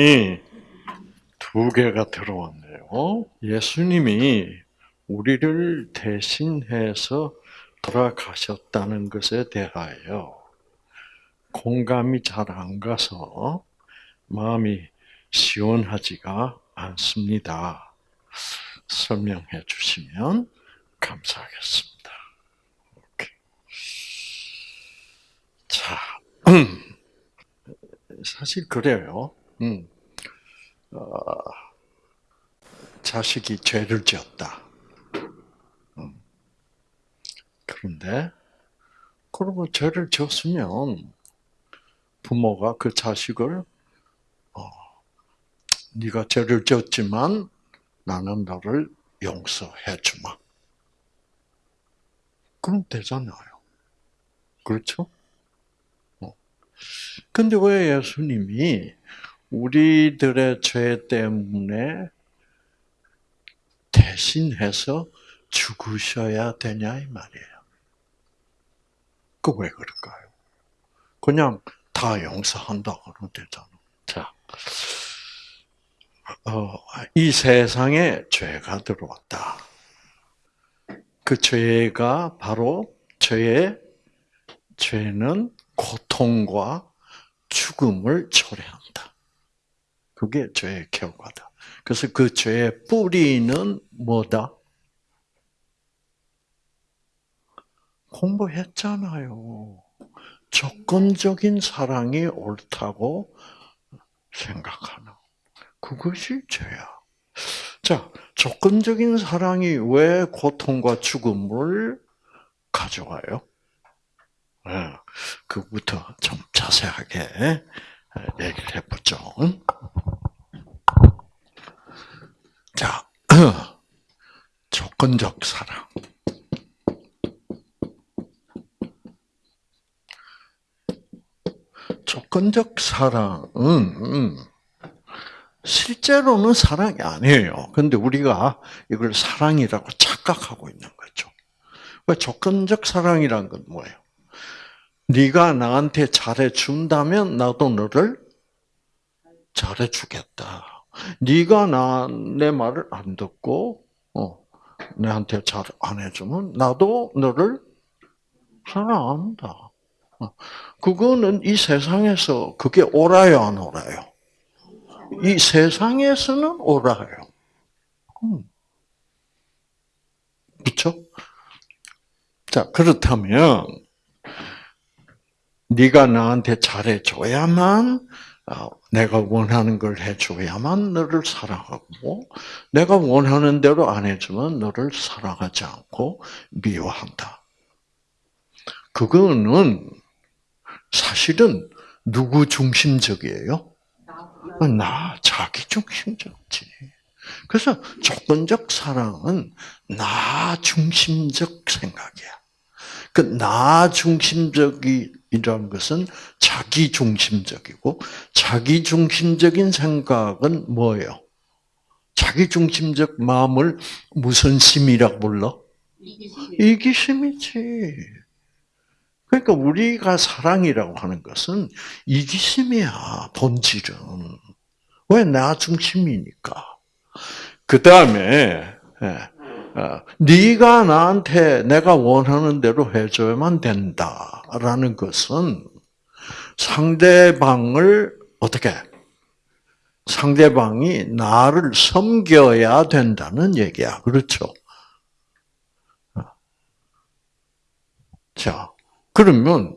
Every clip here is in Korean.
질문이 두 개가 들어왔네요. 예수님이 우리를 대신해서 돌아가셨다는 것에 대하여 공감이 잘 안 가서 마음이 시원하지가 않습니다. 설명해 주시면 감사하겠습니다. 오케이. 자, 사실 그래요. 음. 어, 자식이 죄를 지었다. 음. 그런데 그러고 죄를 지었으면 부모가 그 자식을 어, 네가 죄를 지었지만 나는 너를 용서해 주마. 그럼 되잖아요. 그렇죠? 어. 근데 왜 예수님이 우리들의 죄 때문에 대신해서 죽으셔야 되냐 이 말이에요. 그 왜 그럴까요? 그냥 다 용서한다 그러면 되잖아. 자, 어, 이 세상에 죄가 들어왔다. 그 죄가 바로 죄의 죄는 고통과 죽음을 초래한다. 그게 죄의 결과다. 그래서 그 죄의 뿌리는 뭐다? 공부했잖아요. 조건적인 사랑이 옳다고 생각하는. 그것이 죄야. 자, 조건적인 사랑이 왜 고통과 죽음을 가져와요? 네, 그부터 좀 자세하게 얘기를 해보죠. 자, 조건적 사랑. 조건적 사랑은 음, 실제로는 사랑이 아니에요. 근데 우리가 이걸 사랑이라고 착각하고 있는 거죠. 왜 조건적 사랑이란 건 뭐예요? 네가 나한테 잘해 준다면 나도 너를 잘해 주겠다. 네가 나 내 말을 안 듣고 어, 내한테 잘 안 해주면 나도 너를 사랑한다. 어, 그거는 이 세상에서 그게 옳아요, 안 옳아요? 이 세상에서는 옳아요. 음. 그렇죠? 자 그렇다면 네가 나한테 잘해줘야만 어, 내가 원하는 걸 해줘야만 너를 사랑하고 내가 원하는 대로 안 해주면 너를 사랑하지 않고 미워한다. 그거는 사실은 누구 중심적이에요? 나 자기 중심적지. 그래서 조건적 사랑은 나 중심적 생각이야. 그 나 중심적이 라는 것은 자기 중심적이고 자기 중심적인 생각은 뭐예요? 자기 중심적 마음을 무슨 심이라고 불러? 이기심. 이기심이지. 그러니까 우리가 사랑이라고 하는 것은 이기심이야, 본질은. 왜 나 중심이니까. 그 다음에 예, 어, 네가 나한테 내가 원하는 대로 해줘야만 된다라는 것은 상대방을 어떻게 상대방이 나를 섬겨야 된다는 얘기야. 그렇죠? 어. 자, 그러면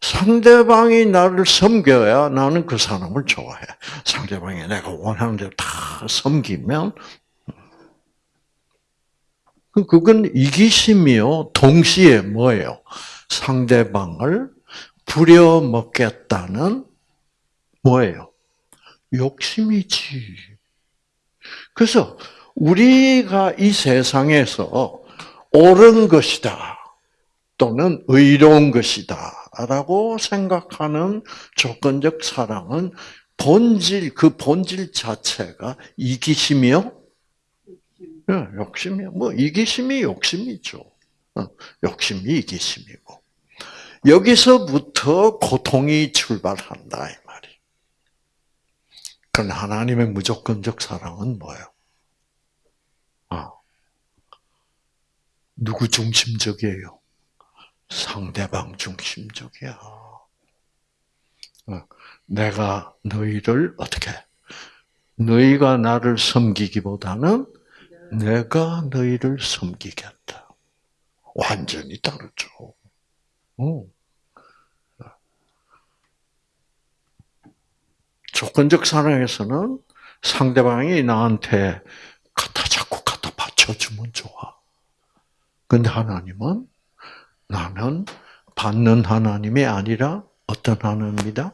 상대방이 나를 섬겨야 나는 그 사람을 좋아해. 상대방이 내가 원하는 대로 다 섬기면 그건 이기심이요. 동시에 뭐예요? 상대방을 부려먹겠다는 뭐예요? 욕심이지. 그래서 우리가 이 세상에서 옳은 것이다. 또는 의로운 것이다. 라고 생각하는 조건적 사랑은 본질, 그 본질 자체가 이기심이요? 네, 욕심이요. 뭐, 이기심이 욕심이죠. 어, 욕심이 이기심이고. 여기서부터 고통이 출발한다, 이 말이. 그럼 하나님의 무조건적 사랑은 뭐예요? 아, 누구 중심적이에요? 상대방 중심적이야. 어, 내가 너희를 어떻게? 너희가 나를 섬기기보다는 내가 너희를 섬기겠다. 완전히 다르죠. 어. 조건적 사랑에서는 상대방이 나한테 갖다 자꾸 갖다 받쳐주면 좋아. 근데 하나님은 나는 받는 하나님이 아니라 어떤 하나님이다?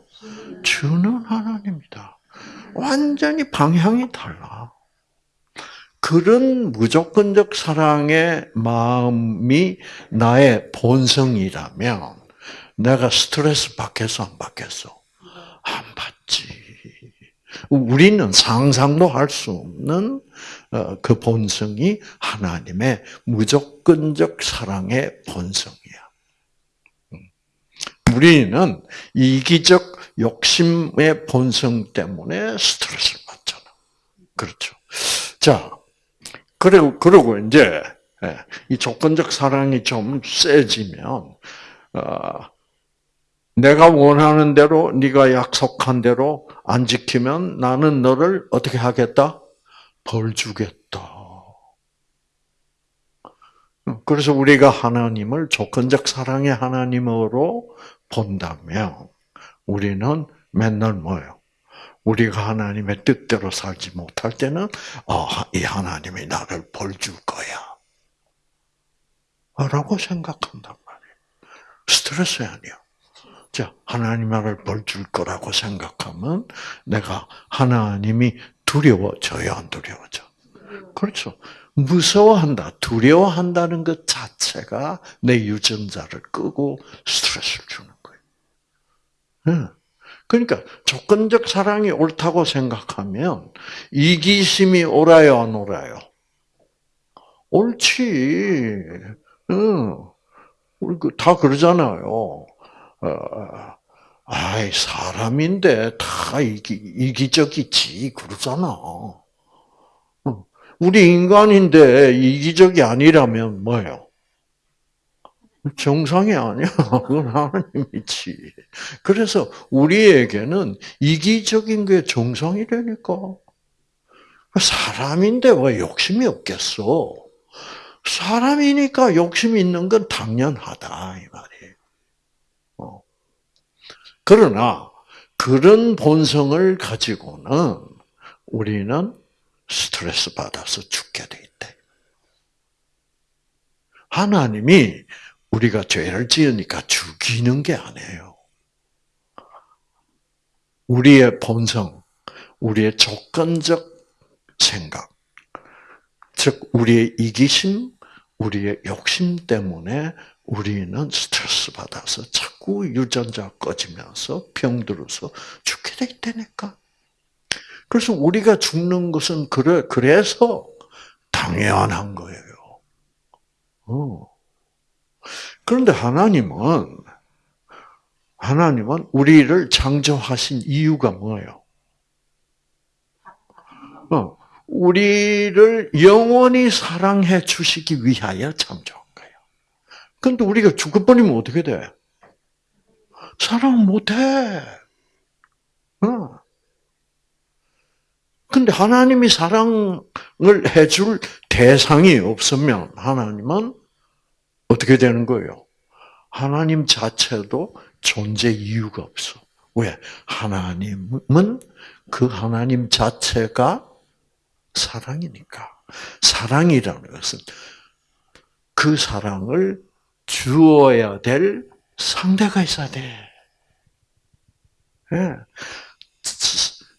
주는 하나님이다. 완전히 방향이 달라. 그런 무조건적 사랑의 마음이 나의 본성이라면 내가 스트레스 받겠어, 안 받겠어? 안 받지. 우리는 상상도 할 수 없는 어, 그 본성이 하나님의 무조건적 사랑의 본성이야. 음. 우리는 이기적 욕심의 본성 때문에 스트레스를 받잖아. 그렇죠. 자, 그리고, 그리고 이제, 예, 이 조건적 사랑이 좀 세지면, 어, 내가 원하는 대로, 네가 약속한 대로 안 지키면 나는 너를 어떻게 하겠다? 벌 주겠다. 그래서 우리가 하나님을 조건적 사랑의 하나님으로 본다면, 우리는 맨날 뭐예요? 우리가 하나님의 뜻대로 살지 못할 때는 아, 이 하나님이 나를 벌 줄 거야. 라고 생각한단 말이에요. 스트레스 아니야. 자, 하나님 나를 벌 줄 거라고 생각하면 내가 하나님이 두려워져요, 안 두려워져? 그렇죠. 무서워한다, 두려워한다는 것 자체가 내 유전자를 끄고 스트레스를 주는 거예요. 그러니까 조건적 사랑이 옳다고 생각하면 이기심이 옳아요, 안 옳아요? 옳지. 응. 그다 그러잖아요. 어, 아이 사람인데 다 이기, 이기적이지 그러잖아. 우리 인간인데 이기적이 아니라면 뭐예요? 정상이 아니야. 그건 하나님이지. 그래서 우리에게는 이기적인 게 정상이라니까. 사람인데 왜 욕심이 없겠어? 사람이니까 욕심이 있는 건 당연하다 이 말이에요. 어. 그러나 그런 본성을 가지고는 우리는 스트레스 받아서 죽게 돼 있대. 하나님이 우리가 죄를 지으니까 죽이는 게 아니에요. 우리의 본성, 우리의 조건적 생각, 즉 우리의 이기심, 우리의 욕심 때문에 우리는 스트레스 받아서 자꾸 유전자 꺼지면서 병들어서 죽게 돼 있다니까. 그래서 우리가 죽는 것은 그래, 그래서 당연한 거예요. 어. 그런데 하나님은 하나님은 우리를 창조하신 이유가 뭐예요? 어, 우리를 영원히 사랑해 주시기 위하여 창조한 거예요. 근데 우리가 죽어버리면 어떻게 돼? 사랑 못 해. 어. 근데 하나님이 사랑을 해줄 대상이 없으면 하나님은 어떻게 되는 거예요? 하나님 자체도 존재 이유가 없어. 왜? 하나님은 그 하나님 자체가 사랑이니까. 사랑이라는 것은 그 사랑을 주어야 될 상대가 있어야 돼. 네.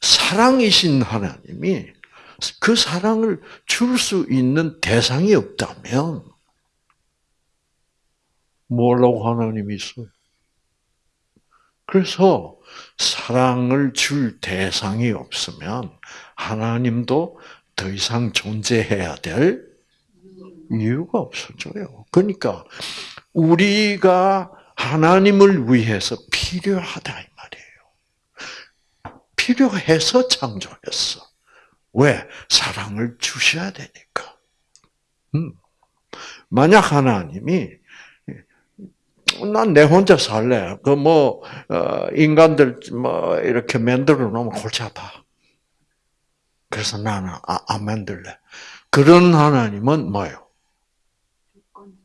사랑이신 하나님이 그 사랑을 줄 수 있는 대상이 없다면 뭐라고 하나님이 있어요? 그래서 사랑을 줄 대상이 없으면 하나님도 더 이상 존재해야 될 이유가 없어져요. 그러니까 우리가 하나님을 위해서 필요하다 이 말이에요. 필요해서 창조했어. 왜? 사랑을 주셔야 되니까. 음. 만약 하나님이 난 내 혼자 살래. 그뭐 어, 인간들 뭐 이렇게 만들어 놓으면 골치 아파. 그래서 나는 아, 안 만들래. 그런 하나님은 뭐예요?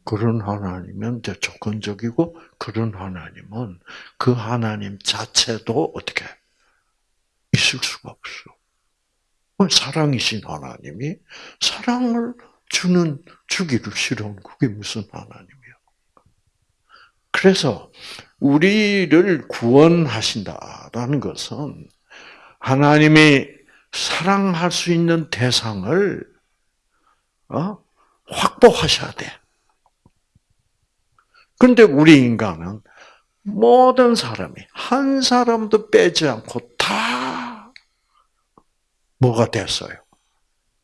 그런 하나님은 조건적이고 그런 하나님은 그 하나님 자체도 어떻게 있을 수가 없어. 사랑이신 하나님이 사랑을 주는 주기를 싫어하는 그게 무슨 하나님이야? 그래서 우리를 구원하신다라는 것은 하나님이 사랑할 수 있는 대상을 어? 확보하셔야 돼. 근데 우리 인간은 모든 사람이 한 사람도 빼지 않고 다 뭐가 됐어요?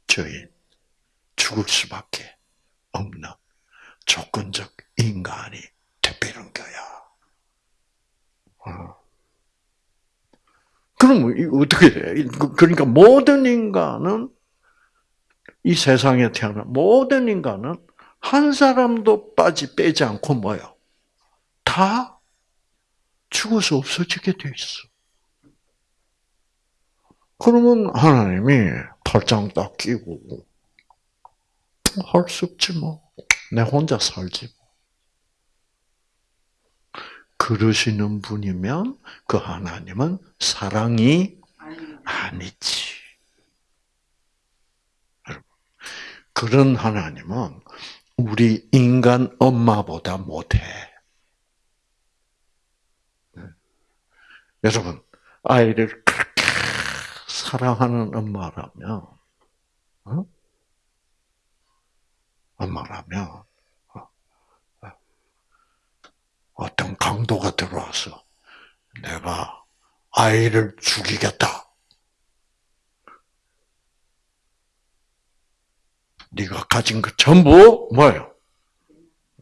죄인. 죽을 수밖에 없는 조건적 인간이. 그럼 어떻게 돼? 그러니까 모든 인간은 이 세상에 태어난 모든 인간은 한 사람도 빠지 빼지 않고 뭐요? 다 죽어서 없어지게 돼 있어. 그러면 하나님이 팔짱 딱 끼고 할 수 없지 뭐. 내 혼자 살지. 뭐. 그러시는 분이면 그 하나님은 사랑이 아니지. 그런 하나님은 우리 인간 엄마보다 못해. 여러분, 아이를 그렇게 사랑하는 엄마라면, 어? 엄마라면, 어떤 강도가 들어와서 내가 아이를 죽이겠다. 네가 가진 것 전부 뭐예요?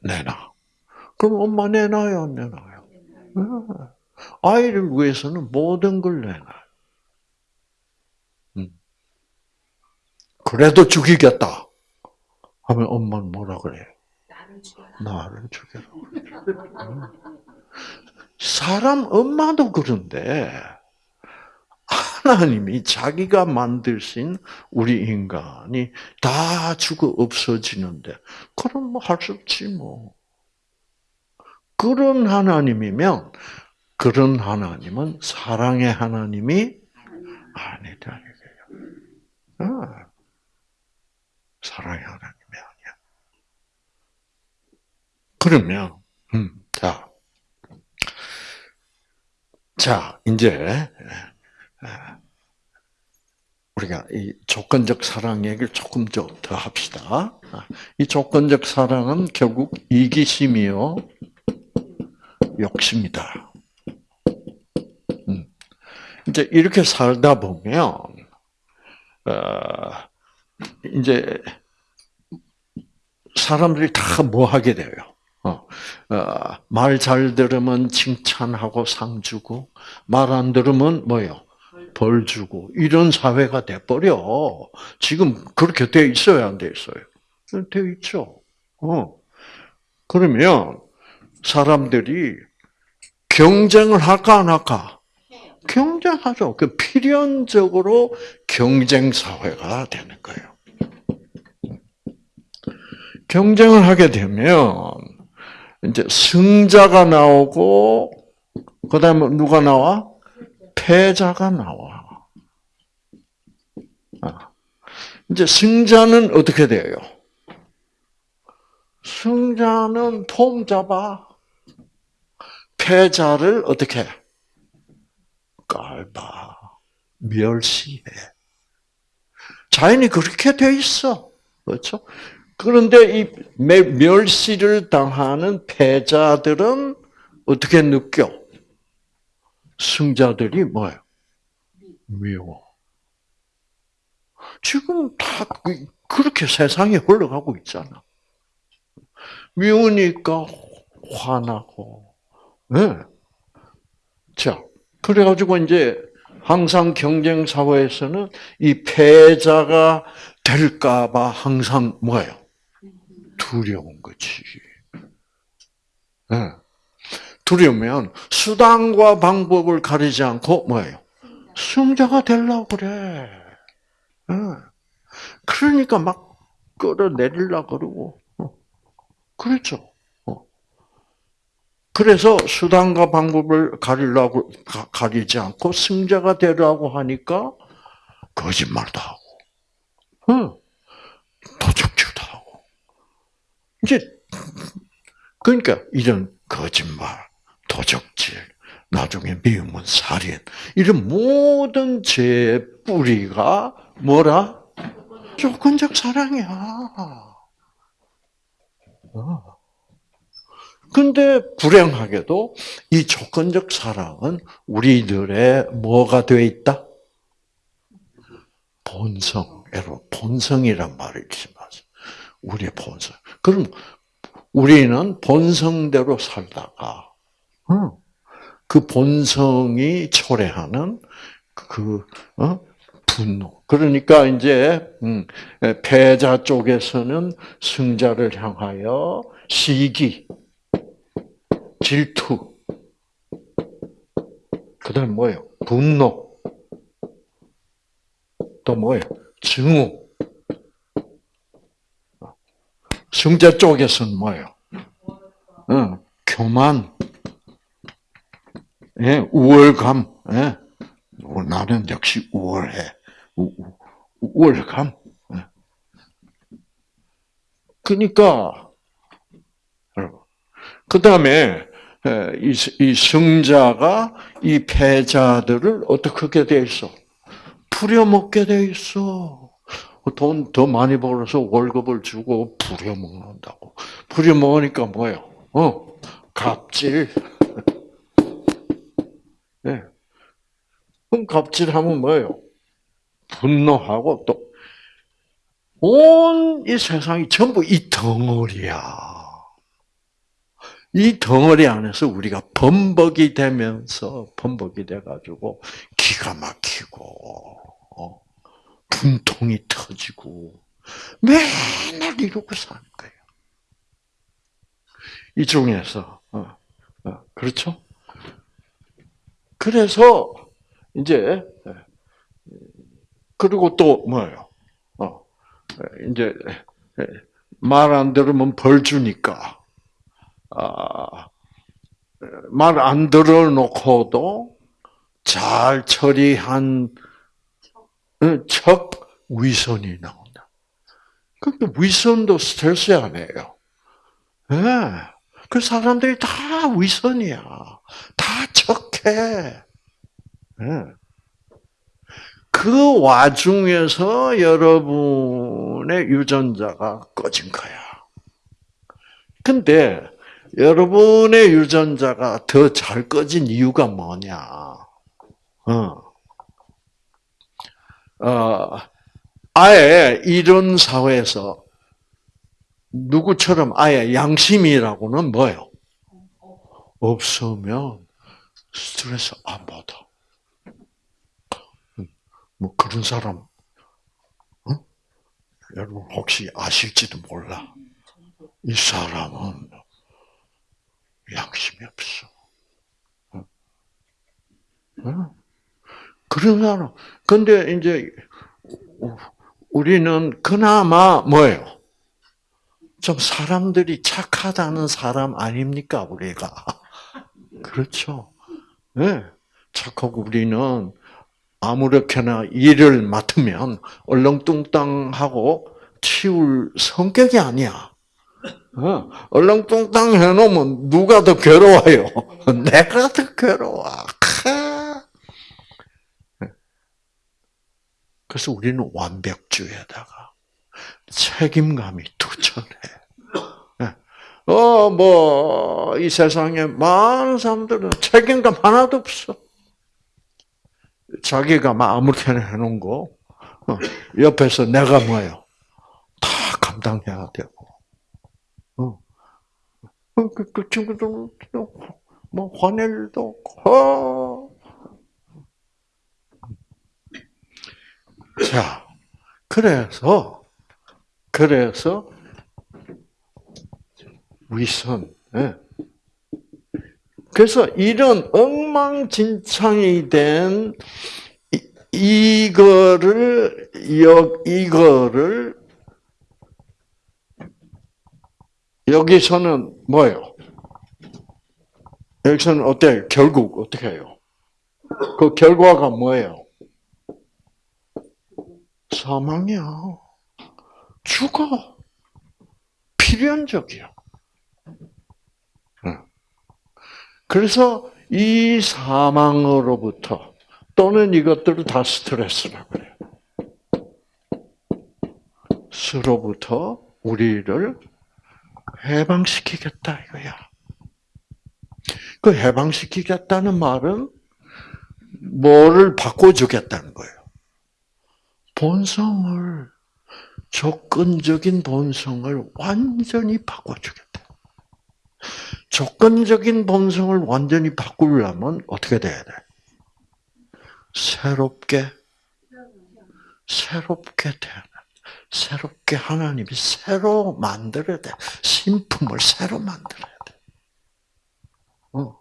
내놔. 그럼 엄마 내놔요, 안 내놔요? 아이를 위해서는 모든 걸 내놔요. 음. 그래도 죽이겠다. 하면 엄마는 뭐라 그래요? 나를 죽여라. 사람 엄마도 그런데 하나님이 자기가 만드신 우리 인간이 다 죽어 없어지는데 그럼 뭐 할 수 없지 뭐. 그런 하나님이면 그런 하나님은 사랑의 하나님이 아니다. 아, 사랑의 하나님. 그러면, 음, 자, 자, 이제, 우리가 이 조건적 사랑 얘기를 조금 더 합시다. 이 조건적 사랑은 결국 이기심이요, 욕심이다. 음. 이제 이렇게 살다 보면, 어, 이제 사람들이 다 뭐 하게 돼요? 어, 어, 말잘 들으면 칭찬하고 상 주고 말 안 들으면 뭐요? 벌 주고 이런 사회가 돼 버려. 지금 그렇게 돼 있어요, 안돼 있어요? 돼 있죠. 어. 그러면 사람들이 경쟁을 할까 안 할까? 경쟁하죠. 그 필연적으로 경쟁 사회가 되는 거예요. 경쟁을 하게 되면 이제 승자가 나오고 그다음에 누가 나와? 패자가 나와. 아. 이제 승자는 어떻게 돼요? 승자는 폼 잡아. 패자를 어떻게? 깔봐. 멸시해. 자연이 그렇게 돼 있어. 그렇죠? 그런데 이 멸시를 당하는 패자들은 어떻게 느껴? 승자들이 뭐예요? 미워. 지금 다 그, 그렇게 세상이 흘러가고 있잖아. 미우니까 화나고. 네. 자, 그래가지고 이제 항상 경쟁 사회에서는 이 패자가 될까봐 항상 뭐예요? 두려운 거지. 네. 두려우면 수단과 방법을 가리지 않고 뭐예요? 승자가 되려고 그래. 네. 그러니까 막 끌어내리려 그러고. 어. 그렇죠. 그래서 수단과 방법을 가리려고 가리지 않고 승자가 되라고 하니까 거짓말도 하고, 응, 도적질도 하고. 이제 그러니까 이런 거짓말, 도적질, 나중에 미움은 살인 이런 모든 죄의 뿌리가 뭐라? 조건적 사랑이야. 어. 근데 불행하게도 이 조건적 사랑은 우리들의 뭐가 되어 있다? 본성, 여러분 본성이란 말을 잊지 마세요. 우리의 본성. 그럼 우리는 본성대로 살다가 그 본성이 초래하는 그 어? 분노. 그러니까 이제 음, 패자 쪽에서는 승자를 향하여 시기, 질투, 그 다음 뭐예요? 분노, 또 뭐예요? 증오. 승자 쪽에서는 뭐예요? 어, 교만, 예, 우월감. 예. 나는 역시 우월해. 우, 우월감. 예. 그러니까 그 다음에 이, 이 승자가 이 패자들을 어떻게 돼 있어? 부려먹게 돼 있어. 돈 더 많이 벌어서 월급을 주고 부려먹는다고. 부려먹으니까 뭐예요? 어, 갑질. 예. 네. 그럼 갑질하면 뭐예요? 분노하고 또, 온 이 세상이 전부 이 덩어리야. 이 덩어리 안에서 우리가 범벅이 되면서 범벅이 돼가지고 기가 막히고 어, 분통이 터지고 맨날 이러고 사는 거예요. 이 중에서 어, 어, 그렇죠? 그래서 이제 그리고 또 뭐예요? 어, 이제 말 안 들으면 벌 주니까 아, 말 안 들어놓고도 잘 처리한 척 위선이 나온다. 그러니까 위선도 스트레스 아니에요. 네. 그 사람들이 다 위선이야. 다 척해. 네. 그 와중에서 여러분의 유전자가 꺼진 거야. 근데 여러분의 유전자가 더 잘 꺼진 이유가 뭐냐? 어. 어, 아예 이런 사회에서 누구처럼 아예 양심이라고는 뭐예요? 없으면 스트레스 안 받아. 뭐 그런 사람, 어? 여러분 혹시 아실지도 몰라. 이 사람은 양심이 없어. 사람. 근데 이제 우리는 그나마 뭐예요? 좀 사람들이 착하다는 사람 아닙니까 우리가? 그렇죠. 네. 착하고 우리는 아무렇게나 일을 맡으면 얼렁뚱땅하고 치울 성격이 아니야. 어, 얼렁뚱땅 해놓으면 누가 더 괴로워요? 내가 더 괴로워. 그래서 우리는 완벽주의에다가 책임감이 투철해. 예. 어, 뭐, 이 세상에 많은 사람들은 책임감 하나도 없어. 자기가 막 아무렇게나 해놓은 거, 어, 옆에서 내가 뭐예요? 다 감당해야 되고. 어, 그, 그 친구들도 뭐 화낼 일도 없고, 자, 그래서, 그래서, 위선, 예. 그래서 이런 엉망진창이 된 이- 이거를 여 이거를 여기서는 뭐예요? 여기서는 어때요? 결국 어떻게 해요? 그 결과가 뭐예요? 사망이야. 죽어. 필연적이야. 응. 그래서 이 사망으로부터 또는 이것들을 다 스트레스라 그래요. 스로부터 우리를 해방시키겠다 이거야. 그 해방시키겠다는 말은 뭐를 바꿔주겠다는 거예요. 본성을 조건적인 본성을 완전히 바꿔주겠다. 조건적인 본성을 완전히 바꾸려면 어떻게 돼야 돼? 새롭게 새롭게 태어나. 새롭게 하나님이 새로 만들어야 돼. 신품을 새로 만들어야 돼. 어.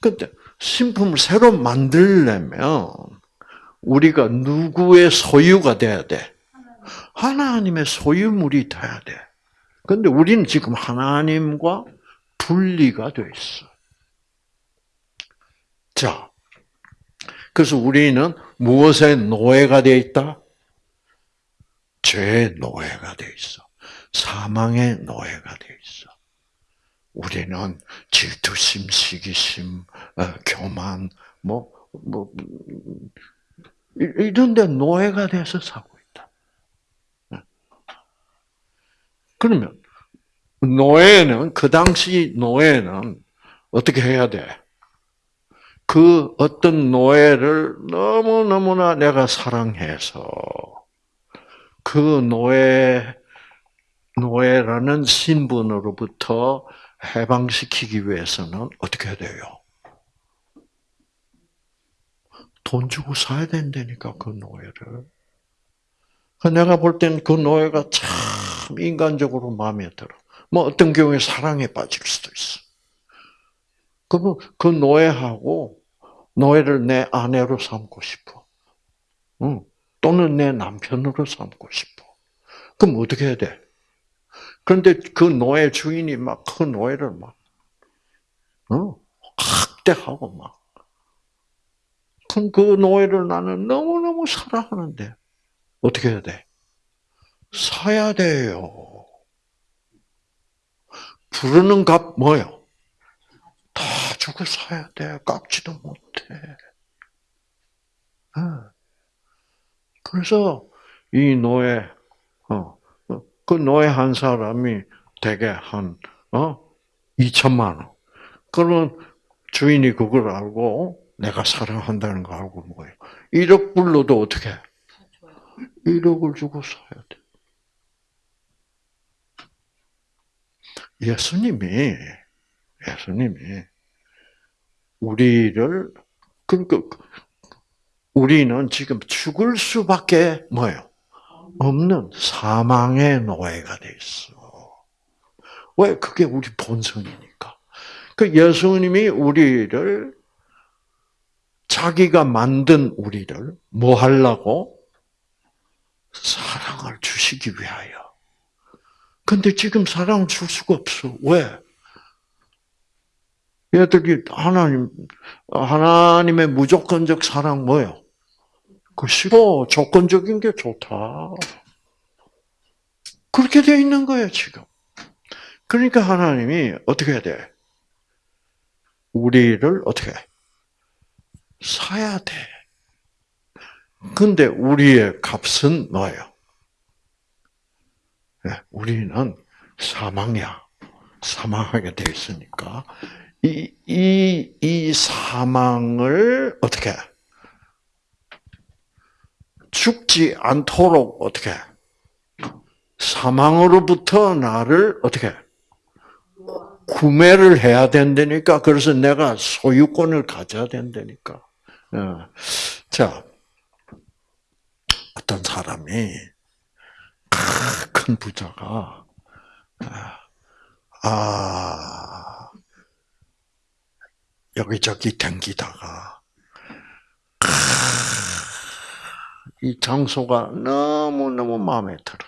근데 신품을 새로 만들려면 우리가 누구의 소유가 돼야 돼? 하나님의 소유물이 돼야 돼. 근데 우리는 지금 하나님과 분리가 돼 있어. 자, 그래서 우리는 무엇의 노예가 돼 있다? 죄의 노예가 돼 있어. 사망의 노예가 돼 있어. 우리는 질투심, 시기심, 어, 교만, 뭐, 뭐, 이런 데 노예가 돼서 살고 있다. 그러면, 노예는, 그 당시 노예는 어떻게 해야 돼? 그 어떤 노예를 너무 너무나 내가 사랑해서 그 노예, 노예라는 신분으로부터 해방시키기 위해서는 어떻게 돼요? 돈 주고 사야 된다니까, 그 노예를. 내가 볼 땐 그 노예가 참 인간적으로 마음에 들어. 뭐 어떤 경우에 사랑에 빠질 수도 있어. 그러면 그 노예하고 노예를 내 아내로 삼고 싶어. 응. 또는 내 남편으로 삼고 싶어. 그럼 어떻게 해야 돼? 그런데 그 노예 주인이 막 그 노예를 막, 어? 학대하고 막. 그럼 그 노예를 나는 너무너무 사랑하는데, 어떻게 해야 돼? 사야 돼요. 부르는 값 뭐요? 다 주고 사야 돼. 깎지도 못해. 그래서 이 노예, 어, 그 노예 한 사람이 대개 한, 어, 2천만 원. 그러면 주인이 그걸 알고 내가 사랑한다는 거 알고 뭐예요? 1억 불로도 어떻게? 1억을 주고 사야 돼. 예수님이, 예수님이 우리를, 그러니까 우리는 지금 죽을 수밖에 뭐예요? 없는 사망의 노예가 돼 있어. 왜? 그게 우리 본성이니까. 그 예수님이 우리를 자기가 만든 우리를 뭐 하려고? 사랑을 주시기 위하여. 근데 지금 사랑을 줄 수가 없어. 왜? 얘들이 하나님, 하나님의 무조건적 사랑 뭐예요? 그 싫어. 조건적인 게 좋다. 그렇게 돼 있는 거예요, 지금. 그러니까 하나님이 어떻게 해야 돼? 우리를 어떻게 해? 사야 돼. 근데 우리의 값은 뭐예요? 네, 우리는 사망이야. 사망하게 돼 있으니까 이, 이, 이 사망을 어떻게 죽지 않도록 어떻게 사망으로부터 나를 어떻게 구매를 해야 된다니까. 그래서 내가 소유권을 가져야 된다니까. 어. 자, 어떤 사람이 큰 부자가 아 여기저기 댕기다가 이 장소가 너무 너무 마음에 들어.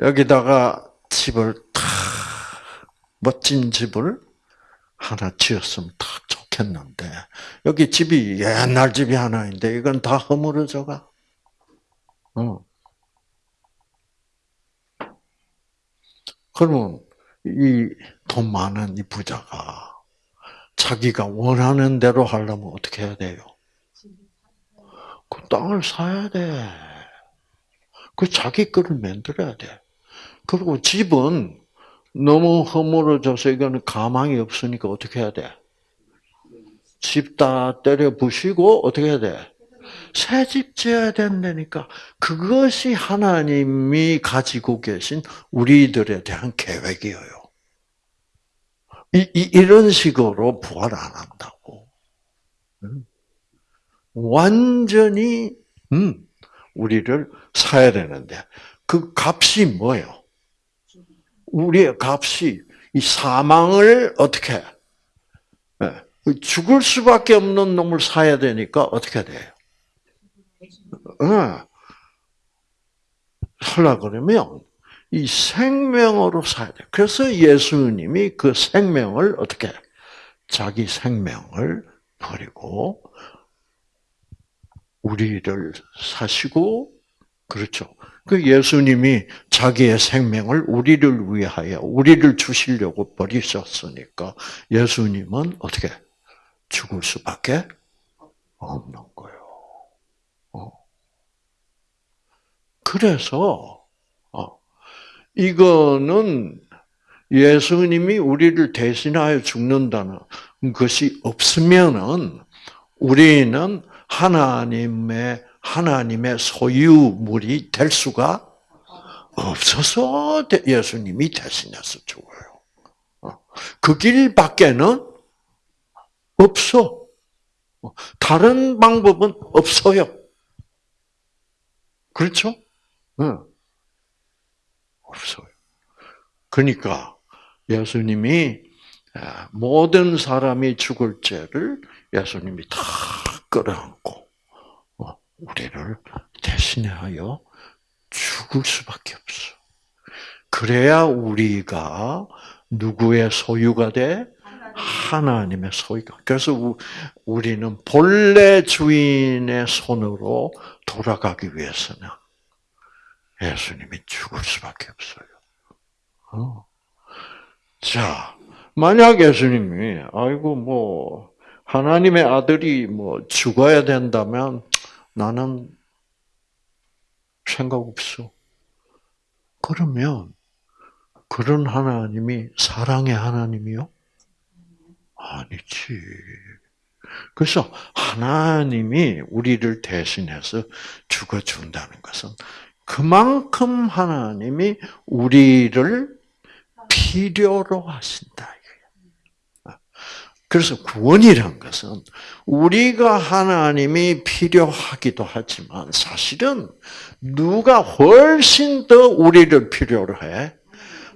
여기다가 집을 탁 멋진 집을 하나 지었으면 딱좋 겠는데 여기 집이 옛날 집이 하나 있는데 이건 다 허물어져가. 어. 그러면 이 돈 많은 이 부자가 자기가 원하는 대로 하려면 어떻게 해야 돼요? 그 땅을 사야 돼. 그 자기 거를 만들어야 돼. 그리고 집은 너무 허물어져서 이거는 가망이 없으니까 어떻게 해야 돼? 집 다 때려 부시고 어떻게 해야 돼? 새 집 지어야 된다니까. 그것이 하나님이 가지고 계신 우리들에 대한 계획이에요. 이, 이, 이런 식으로 부활 안 한다고. 완전히, 음, 우리를 사야 되는데, 그 값이 뭐예요? 우리의 값이 이 사망을 어떻게, 네. 죽을 수밖에 없는 놈을 사야 되니까 어떻게 돼요? 네. 살라 그러면 이 생명으로 사야 돼. 그래서 예수님이 그 생명을 어떻게 자기 생명을 버리고 우리를 사시고 그렇죠. 그 예수님이 자기의 생명을 우리를 위하여 우리를 주시려고 버리셨으니까 예수님은 어떻게 죽을 수밖에 없는 거예요. 어. 그래서 이거는 예수님이 우리를 대신하여 죽는다는 것이 없으면은 우리는 하나님의 하나님의 소유물이 될 수가 없어서 예수님이 대신해서 죽어요. 그 길밖에는 없어. 다른 방법은 없어요. 그렇죠? 응. 없어요. 그러니까 예수님이 아, 모든 사람이 죽을 죄를 예수님이 다 끌어안고 어, 우리를 대신하여 죽을 수밖에 없어. 그래야 우리가 누구의 소유가 돼? 하나님의 소유가. 그래서 우리는 본래 주인의 손으로 돌아가기 위해서는 예수님이 죽을 수밖에 없어요. 어. 자, 만약 예수님이 아이고 뭐 하나님의 아들이 뭐 죽어야 된다면 나는 생각 없어. 그러면 그런 하나님이 사랑의 하나님이요? 아니지. 그래서 하나님이 우리를 대신해서 죽어준다는 것은 그만큼 하나님이 우리를 필요로 하신다. 그래서 구원이란 것은 우리가 하나님이 필요하기도 하지만 사실은 누가 훨씬 더 우리를 필요로 해?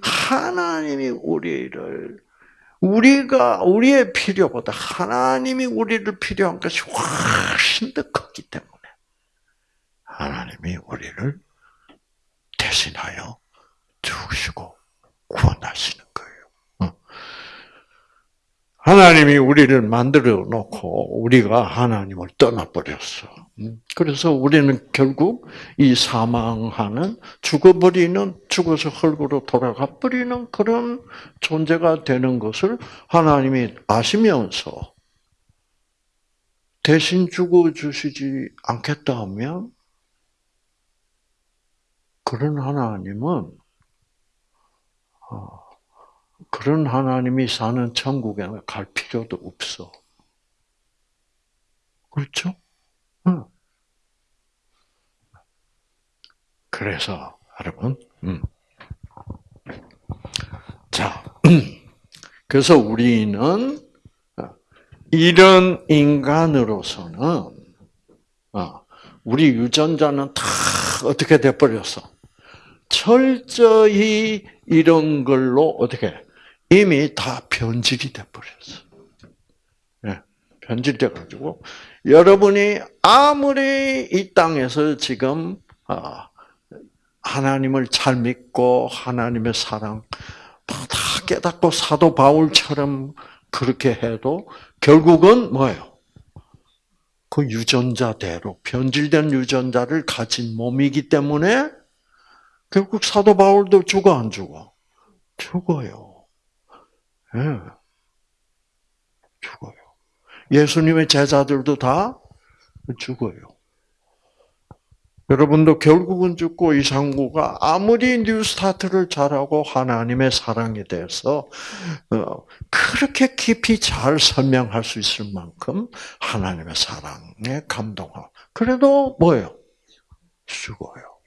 하나님이 우리를 우리가 우리의 필요보다 하나님이 우리를 필요한 것이 훨씬 더 크기 때문에 하나님이 우리를 대신하여 죽으시고 구원하시는 거예요. 어. 하나님이 우리를 만들어 놓고 우리가 하나님을 떠나버렸어. 음. 그래서 우리는 결국 이 사망하는 죽어버리는 죽어서 흙으로 돌아가 버리는 그런 존재가 되는 것을 하나님이 아시면서 대신 죽어 주시지 않겠다 하면 그런 하나님은 어, 그런 하나님이 사는 천국에 갈 필요도 없어. 그렇죠? 응. 그래서 여러분, 음. 자, 그래서 우리는 이런 인간으로서는 어, 우리 유전자는 다 어떻게 돼 버렸어? 철저히 이런 걸로 어떻게 이미 다 변질이 돼 버렸어. 예, 변질돼 가지고 여러분이 아무리 이 땅에서 지금 아, 하나님을 잘 믿고 하나님의 사랑 다 깨닫고 사도 바울처럼 그렇게 해도 결국은 뭐예요? 그 유전자대로 변질된 유전자를 가진 몸이기 때문에 결국 사도 바울도 죽어 안 죽어? 죽어요. 예. 죽어요. 예수님의 제자들도 다 죽어요. 여러분도 결국은 죽고 이상구가 아무리 뉴스타트를 잘하고 하나님의 사랑에 대해서 어, 그렇게 깊이 잘 설명할 수 있을 만큼 하나님의 사랑에 감동하고 그래도 뭐예요? 죽어요.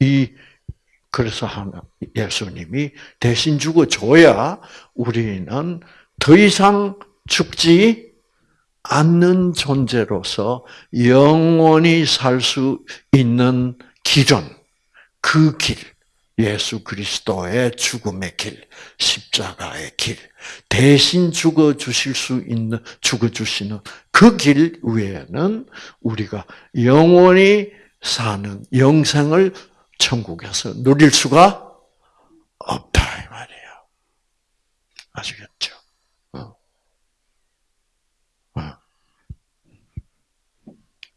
이 그래서 하나 예수님이 대신 죽어줘야 우리는 더 이상 죽지 않는 존재로서 영원히 살 수 있는 길은 그 길, 예수 그리스도의 죽음의 길, 십자가의 길, 대신 죽어 주실 수 있는 죽어 주시는 그 길 외에는 우리가 영원히 사는 영생을 천국에서 누릴 수가 없다 이 말이에요. 아시겠죠?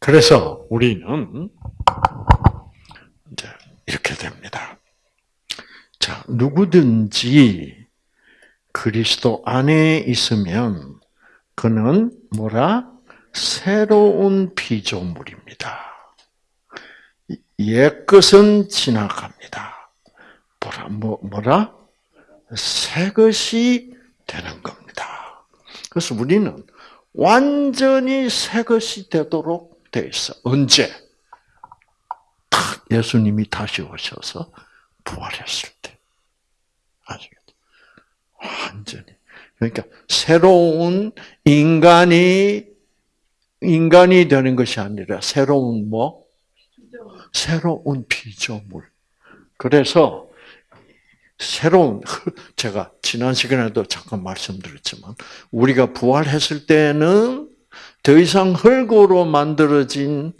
그래서 우리는 이제 이렇게 됩니다. 자, 누구든지 그리스도 안에 있으면 그는 뭐라? 새로운 피조물입니다. 옛 것은 지나갑니다. 뭐라, 뭐, 뭐라? 새 것이 되는 겁니다. 그래서 우리는 완전히 새 것이 되도록 돼 있어. 언제? 탁 예수님이 다시 오셔서 부활했을 때. 아시겠죠? 완전히. 그러니까 새로운 인간이 인간이 되는 것이 아니라 새로운 뭐? 새로운 피조물. 그래서 새로운 제가 지난 시간에도 잠깐 말씀드렸지만 우리가 부활했을 때는 더 이상 흙으로 만들어진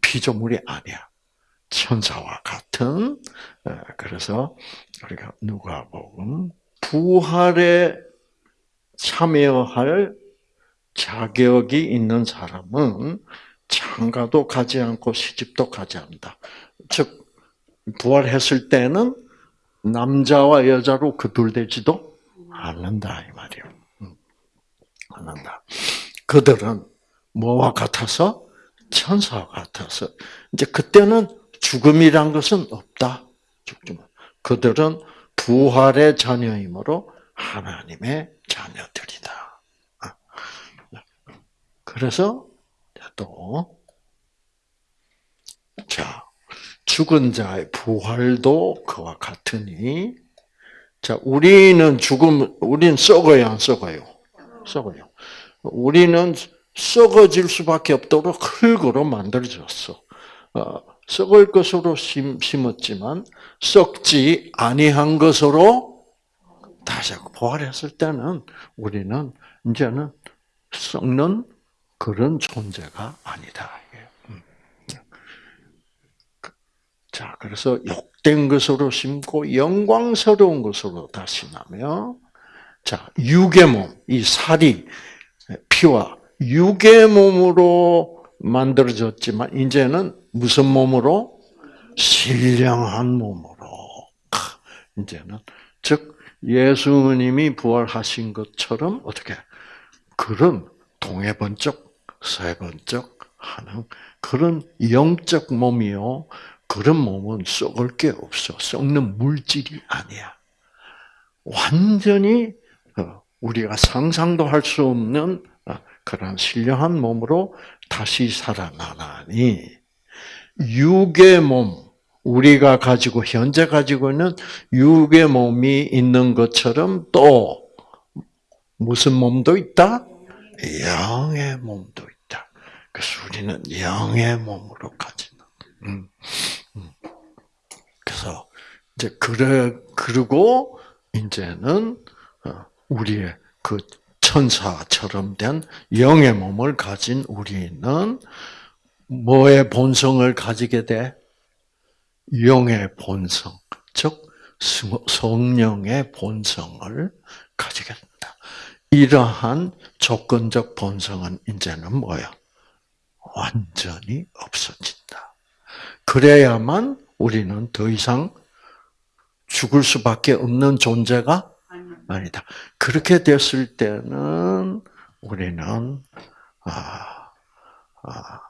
피조물이 아니야. 천사와 같은 어, 그래서 우리가 누가복음 부활에 참여할 자격이 있는 사람은 장가도 가지 않고 시집도 가지 않는다. 즉 부활했을 때는 남자와 여자로 그둘되지도 않는다 이 말이에요. 않는다. 그들은 뭐와 같아서 천사와 같아서 이제 그때는 죽음이란 것은 없다. 죽지 그들은 부활의 자녀이므로 하나님의 자녀들이다. 아. 그래서 또 자, 죽은 자의 부활도 그와 같으니 자, 우리는 죽음 우리는 썩어야 안 썩어요. 썩어요. 우리는 썩어질 수밖에 없도록 흙으로 만들어졌어. 어, 썩을 것으로 심었지만 썩지 아니한 것으로 다시 부활했을 때는 우리는 이제는 썩는 그런 존재가 아니다. 음. 자, 그래서 욕된 것으로 심고 영광스러운 것으로 다시 나며 자, 육의 몸, 이 살이 피와 육의 몸으로 만들어졌지만 이제는 무슨 몸으로? 신령한 몸으로. 이제는 즉 예수님이 부활하신 것처럼 어떻게 그런 동해번쩍 서해번쩍 하는 그런 영적 몸이요. 그런 몸은 썩을 게 없어. 썩는 물질이 아니야. 완전히 어, 우리가 상상도 할 수 없는 어, 그런 신령한 몸으로 다시 살아나나니 육의 몸 우리가 가지고 현재 가지고 있는 육의 몸이 있는 것처럼 또 무슨 몸도 있다? 영의 몸도 있다. 그 그래서 우리는 영의 몸으로 가지는. 음, 음. 그래서 이제 그래 그리고 이제는 어, 우리의 그 천사처럼 된 영의 몸을 가진 우리는 뭐의 본성을 가지게 돼? 영의 본성, 즉 성령의 본성을 가지게 된다. 이러한 조건적 본성은 이제는 뭐야? 완전히 없어진다. 그래야만 우리는 더 이상 죽을 수밖에 없는 존재가 아니다. 그렇게 됐을 때는 우리는 아, 아,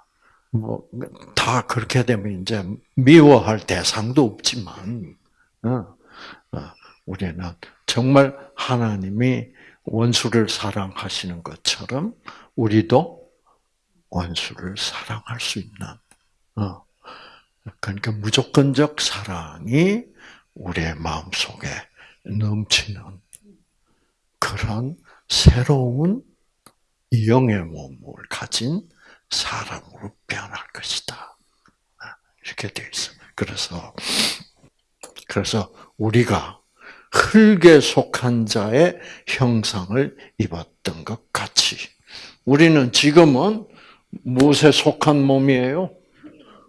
뭐, 다 그렇게 되면 이제 미워할 대상도 없지만, 어, 어, 우리는 정말 하나님이 원수를 사랑하시는 것처럼 우리도 원수를 사랑할 수 있는, 어, 그러니까 무조건적 사랑이 우리의 마음 속에 넘치는 그런 새로운 영의 몸을 가진 사람으로 변할 것이다. 이렇게 되어 있어. 그래서 그래서 우리가 흙에 속한 자의 형상을 입었던 것 같이 우리는 지금은 무엇에 속한 몸이에요?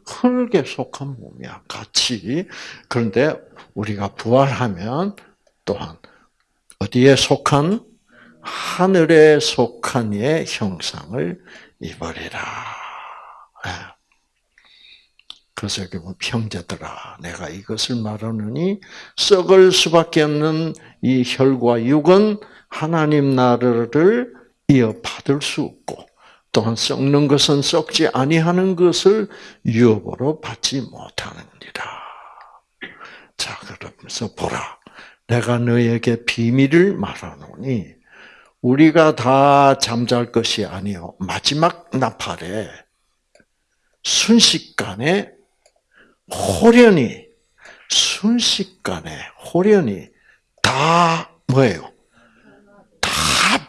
흙에 속한 몸이야. 같이. 그런데 우리가 부활하면 또한 어디에 속한 하늘에 속한 이의 형상을 입으리라. 예. 그래서 여기 뭐 형제들아, 내가 이것을 말하느니 썩을 수밖에 없는 이 혈과 육은 하나님 나라를 이어받을 수 없고 또한 썩는 것은 썩지 아니하는 것을 유업으로 받지 못하느니라. 자, 그러면서 보라. 내가 너에게 비밀을 말하노니 우리가 다 잠잘 것이 아니요 마지막 나팔에 순식간에 호련히 순식간에 호련히 다 뭐예요? 다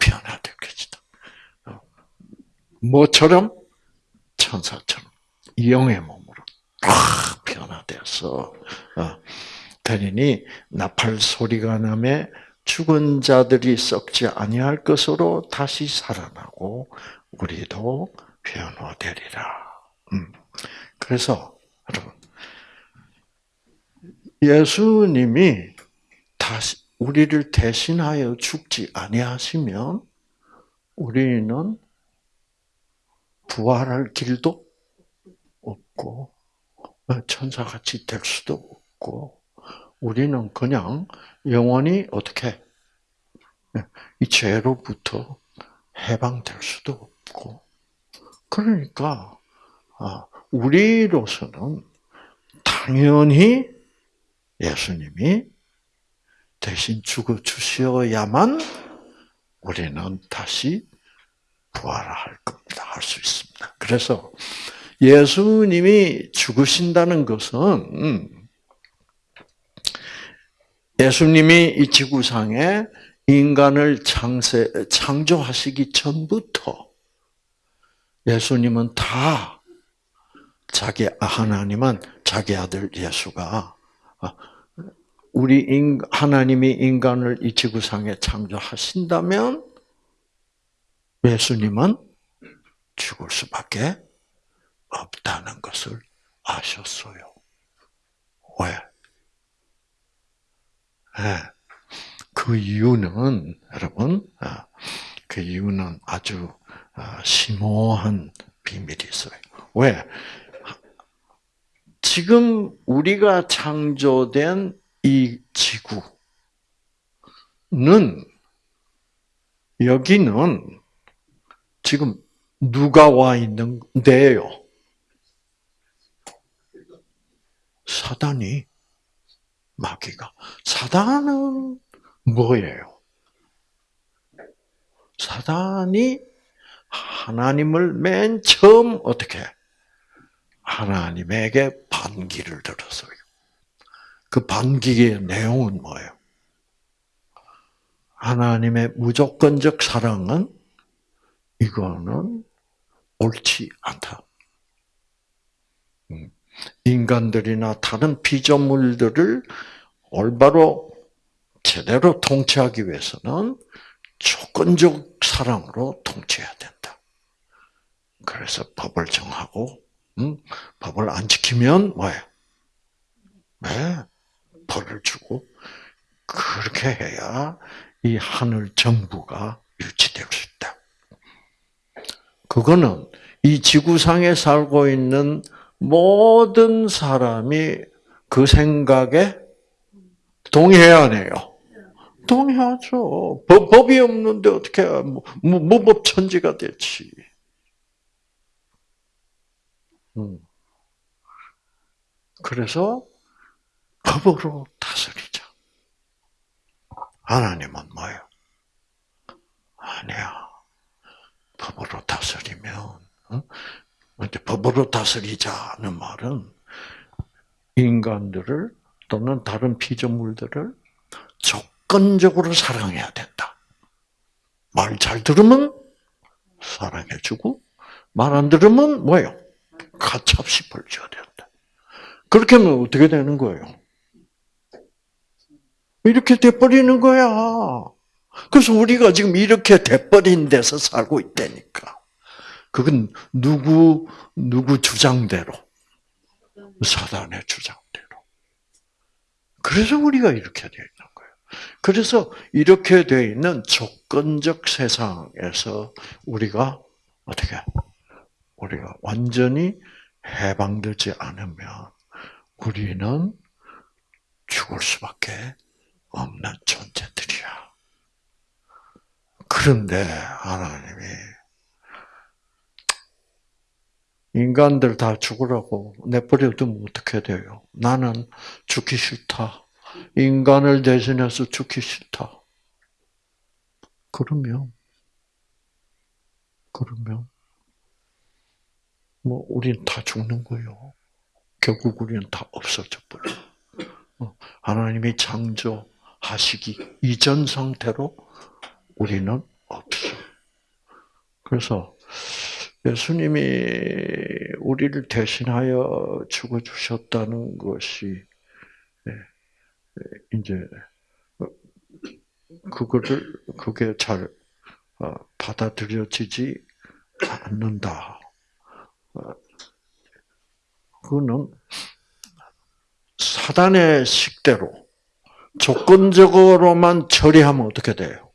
변화될 것이다. 뭐처럼 천사처럼 영의 몸으로 다 변화돼서 되리니 나팔 소리가 나매 죽은 자들이 썩지 아니할 것으로 다시 살아나고 우리도 변화되리라. 음. 그래서 여러분 예수님이 다시 우리를 대신하여 죽지 아니하시면 우리는 부활할 길도 없고 천사같이 될 수도 없고 우리는 그냥 영원히 어떻게 이 죄로부터 해방될 수도 없고 그러니까 아, 우리로서는 당연히 예수님이 대신 죽어 주셔야만 우리는 다시 부활할 겁니다. 할 수 있습니다. 그래서 예수님이 죽으신다는 것은 예수님이 이 지구상에 인간을 창세, 창조하시기 전부터 예수님은 다 자기 하나님은 자기 아들 예수가 우리 인, 하나님이 인간을 이 지구상에 창조하신다면 예수님은 죽을 수밖에 없다는 것을 아셨어요. 왜? 예. 그 이유는 여러분, 아, 그 이유는 아주 아, 심오한 비밀이 있어요. 왜? 지금 우리가 창조된 이 지구는 여기는 지금 누가 와 있는 데요? 사단이 마귀가. 사단은 뭐예요? 사단이 하나님을 맨 처음 어떻게 하나님에게 반기를 들었어요. 그 반기의 내용은 뭐예요? 하나님의 무조건적 사랑은 이거는 옳지 않다. 음. 인간들이나 다른 피조물들을 올바로 제대로 통치하기 위해서는 조건적 사랑으로 통치해야 된다. 그래서 법을 정하고 음, 법을 안 지키면 뭐예요? 네, 벌을 주고 그렇게 해야 이 하늘 정부가 유지될 수 있다. 그거는 이 지구상에 살고 있는 모든 사람이 그 생각에 동의해야 하네요. 동의하죠. 법, 법이 없는데 어떻게 무법천지가 되지. 음. 그래서 법으로 다스리자. 하나님은 뭐예요? 아니야. 법으로 다스리면, 법으로 다스리자는 말은 인간들을 또는 다른 피조물들을 조건적으로 사랑해야 된다. 말 잘 들으면 사랑해주고, 말 안 들으면 뭐예요? 가차없이 벌줘야 된다. 그렇게 하면 어떻게 되는 거예요? 이렇게 돼버리는 거야. 그래서 우리가 지금 이렇게 돼버린 데서 살고 있다니까. 그건 누구, 누구 주장대로? 사단의 주장대로. 그래서 우리가 이렇게 되어 있는 거예요. 그래서 이렇게 되어 있는 조건적 세상에서 우리가 어떻게, 우리가 완전히 해방되지 않으면 우리는 죽을 수밖에 없는 존재들이야. 그런데 하나님이 인간들 다 죽으라고 내버려두면 어떻게 돼요? 나는 죽기 싫다. 인간을 대신해서 죽기 싫다. 그러면, 그러면, 뭐, 우린 다 죽는 거요. 결국 우리는 다 없어져 버려. 어, 하나님이 창조하시기 이전 상태로 우리는 없어. 그래서 예수님이 우리를 대신하여 죽어 주셨다는 것이 예, 예, 이제 그거를 그게 잘 어, 받아들여지지 않는다. 어, 그거는 사단의 식대로 조건적으로만 처리하면 어떻게 돼요?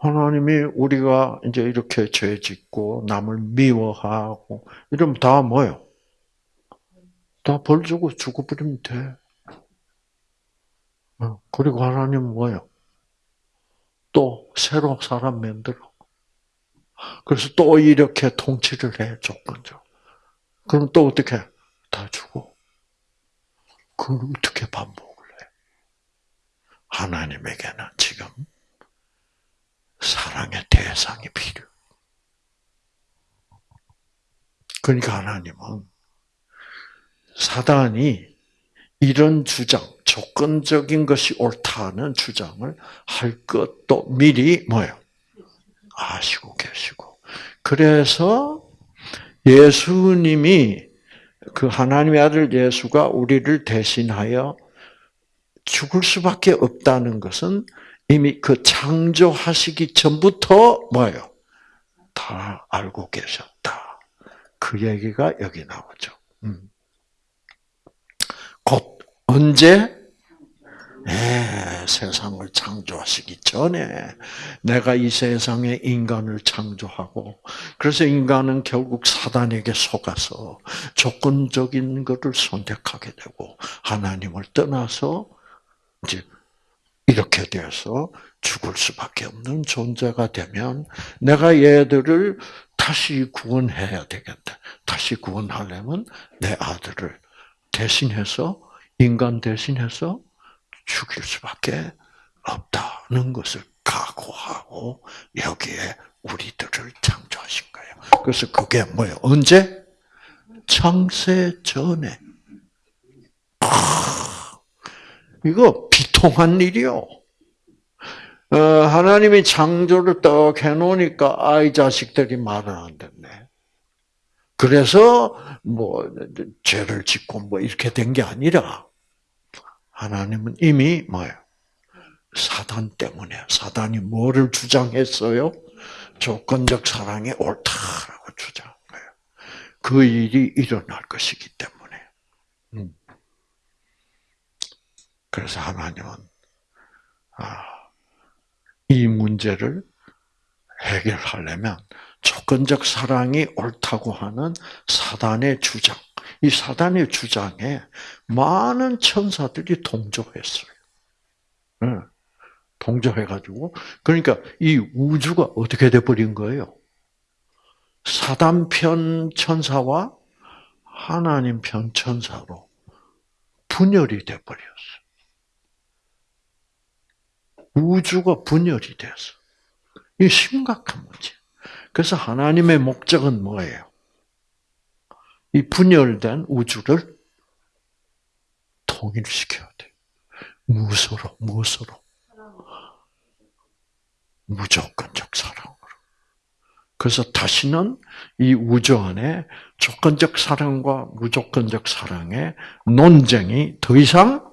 하나님이 우리가 이제 이렇게 죄 짓고 남을 미워하고 이러면 다 뭐요? 다 벌 주고 죽어버리면 돼. 어, 그리고 하나님은 뭐요? 또 새로 사람 만들어. 그래서 또 이렇게 통치를 해 조건적. 그럼 또 어떻게? 다 주고. 그걸 어떻게 반복을 해? 하나님에게는 지금 사랑의 대상이 필요. 그러니까 하나님은 사단이 이런 주장, 조건적인 것이 옳다는 주장을 할 것도 미리 뭐요? 아시고 계시고. 그래서 예수님이 그 하나님의 아들 예수가 우리를 대신하여 죽을 수밖에 없다는 것은 이미 그 창조하시기 전부터 뭐예요? 다 알고 계셨다. 그 얘기가 여기 나오죠. 음. 곧 언제 네, 세상을 창조하시기 전에 내가 이 세상에 인간을 창조하고 그래서 인간은 결국 사단에게 속아서 조건적인 것을 선택하게 되고 하나님을 떠나서 이제 이렇게 되어서 죽을 수밖에 없는 존재가 되면 내가 얘들을 다시 구원해야 되겠다. 다시 구원하려면 내 아들을 대신해서 인간 대신해서 죽일 수밖에 없다는 것을 각오하고 여기에 우리들을 창조하신 거예요. 그래서 그게 뭐예요? 언제? 창세 전에. 아, 이거 비통한 일이요. 어, 하나님이 창조를 떡 해놓으니까 아이 자식들이 말을 안 듣네. 그래서 뭐 죄를 짓고 뭐 이렇게 된 게 아니라 하나님은 이미 뭐예요? 사단 때문에 사단이 뭐를 주장했어요? 조건적 사랑이 옳다라고 주장한 거예요. 그 일이 일어날 것이기 때문에. 음. 그래서 하나님은 아, 이 문제를 해결하려면 조건적 사랑이 옳다고 하는 사단의 주장, 이 사단의 주장에 많은 천사들이 동조했어요. 동조해가지고 그러니까 이 우주가 어떻게 돼버린 거예요? 사단 편 천사와 하나님 편 천사로 분열이 돼버렸어. 우주가 분열이 됐어. 이 심각한 문제. 그래서 하나님의 목적은 뭐예요? 이 분열된 우주를 통일시켜야 돼. 무엇으로? 무엇으로? 무조건적 사랑으로. 그래서 다시는 이 우주 안에 조건적 사랑과 무조건적 사랑의 논쟁이 더 이상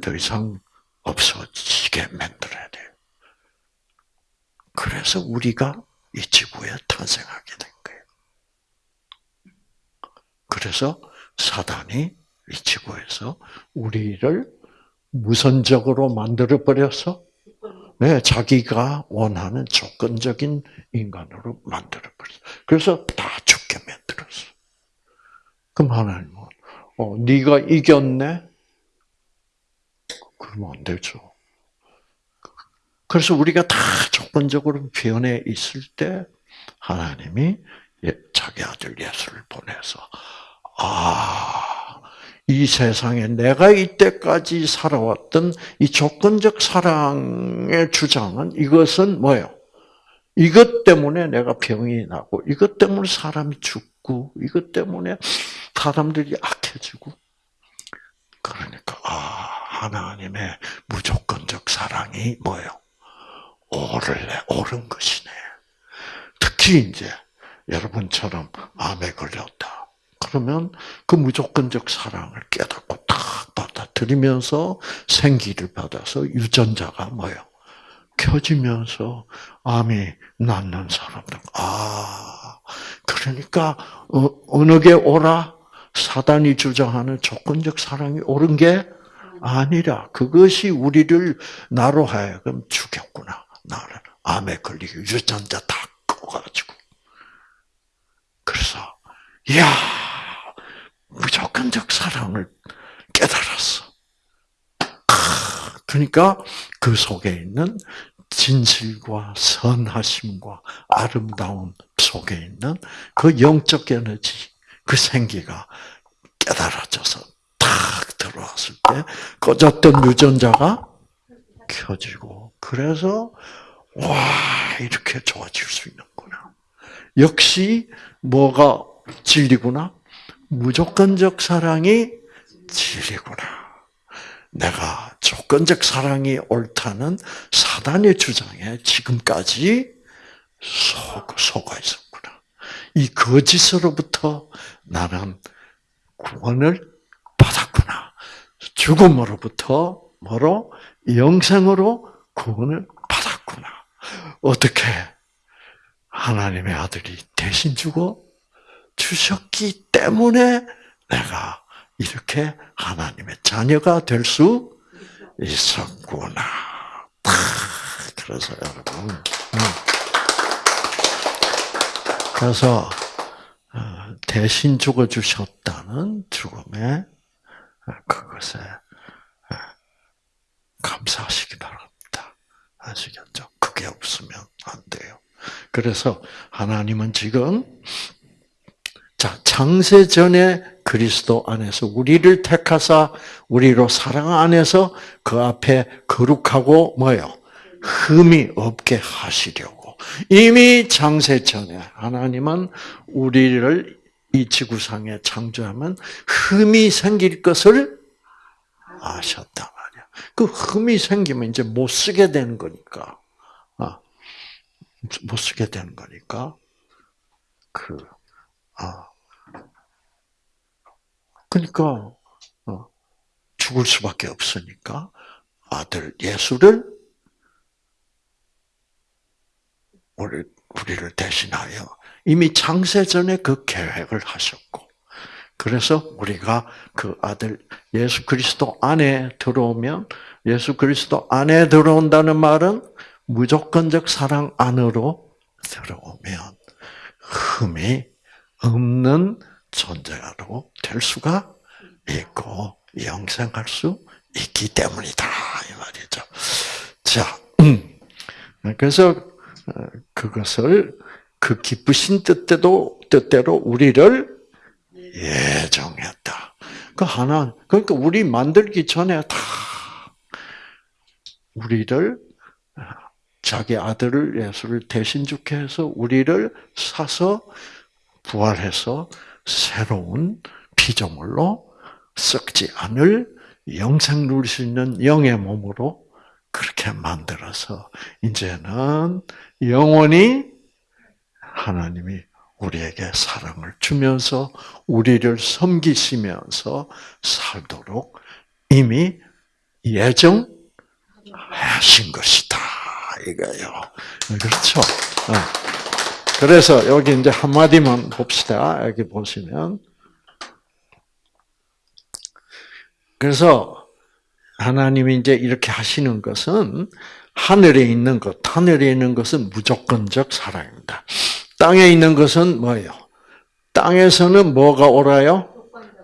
더 이상 없어지게 만들어야 돼요. 그래서 우리가 이 지구에 탄생하게 된 거예요. 그래서 사단이 이 지구에서 우리를 무선적으로 만들어 버려서 네, 자기가 원하는 조건적인 인간으로 만들어 버렸어. 그래서 다 죽게 만들었어. 그럼 하나님은 어, 네가 이겼네. 그러면 안 되죠. 그래서 우리가 다 조건적으로 변해 있을 때 하나님이 예, 자기 아들 예수를 보내서 아, 이 세상에 내가 이때까지 살아왔던 이 조건적 사랑의 주장은 이것은 뭐예요? 이것 때문에 내가 병이 나고, 이것 때문에 사람이 죽고, 이것 때문에 사람들이 악해지고. 그러니까, 아, 하나님의 무조건적 사랑이 뭐예요? 옳을래, 옳은 것이네. 특히 이제 여러분처럼 암에 걸렸다. 그러면 그 무조건적 사랑을 깨닫고 딱 받아들이면서 생기를 받아서 유전자가 뭐예요? 켜지면서 암이 낫는 사람들. 아, 그러니까 어, 느게 오라? 사단이 주장하는 조건적 사랑이 옳은 게 아니라 그것이 우리를 나로 하여금 죽였구나. 나를 암에 걸리게 유전자 다 꺼가지고. 그래서 이야 무조건적 사랑을 깨달았어. 그러니까 그 속에 있는 진실과 선하심과 아름다움 속에 있는 그 영적 에너지, 그 생기가 깨달아져서 탁 들어왔을 때 꺼졌던 유전자가 켜지고 그래서 와 이렇게 좋아질 수 있는구나. 역시 뭐가 진리구나? 무조건적 사랑이 진리구나. 내가 조건적 사랑이 옳다는 사단의 주장에 지금까지 속, 속아 있었구나. 이 거짓으로부터 나는 구원을. 죽음으로부터 뭐로? 영생으로 구원을 받았구나. 어떻게? 하나님의 아들이 대신 죽어 주셨기 때문에 내가 이렇게 하나님의 자녀가 될 수 있었구나. 그래서 여러분, 음. 그래서 어, 대신 죽어 주셨다는 죽음에 그것에 어, 감사하시기 바랍니다. 아시겠죠? 그게 없으면 안 돼요. 그래서 하나님은 지금 자, 창세 전에 그리스도 안에서 우리를 택하사 우리로 사랑 안에서 그 앞에 거룩하고 뭐요? 흠이 없게 하시려고. 이미 창세 전에 하나님은 우리를 이 지구상에 창조하면 흠이 생길 것을 아셨단 말이야. 그 흠이 생기면 이제 못 쓰게 되는 거니까. 아, 못 쓰게 되는 거니까. 그, 아. 그러니까, 어, 죽을 수밖에 없으니까 아들 예수를 우리, 우리를 대신하여 이미 창세 전에 그 계획을 하셨고, 그래서 우리가 그 아들 예수 그리스도 안에 들어오면 예수 그리스도 안에 들어온다는 말은 무조건적 사랑 안으로 들어오면 흠이 없는 존재로 될 수가 있고 영생할 수 있기 때문이다 이 말이죠. 자, 음. 그래서 어, 그것을 그 기쁘신 뜻대로 뜻대로 우리를 예정했다. 그 하나 그러니까 우리 만들기 전에 다 우리를 자기 아들을 예수를 대신 죽게 해서 우리를 사서 부활해서 새로운 피조물로 썩지 않을 영생 누릴 수 있는 영의 몸으로 그렇게 만들어서 이제는 영원히 하나님이 우리에게 사랑을 주면서 우리를 섬기시면서 살도록 이미 예정하신 것이다. 이거요. 그렇죠. 어. 그래서 여기 이제 한 마디만 봅시다. 여기 보시면. 그래서 하나님이 이제 이렇게 하시는 것은 하늘에 있는 것, 하늘에 있는 것은 무조건적 사랑입니다. 땅에 있는 것은 뭐예요? 땅에서는 뭐가 옳아요?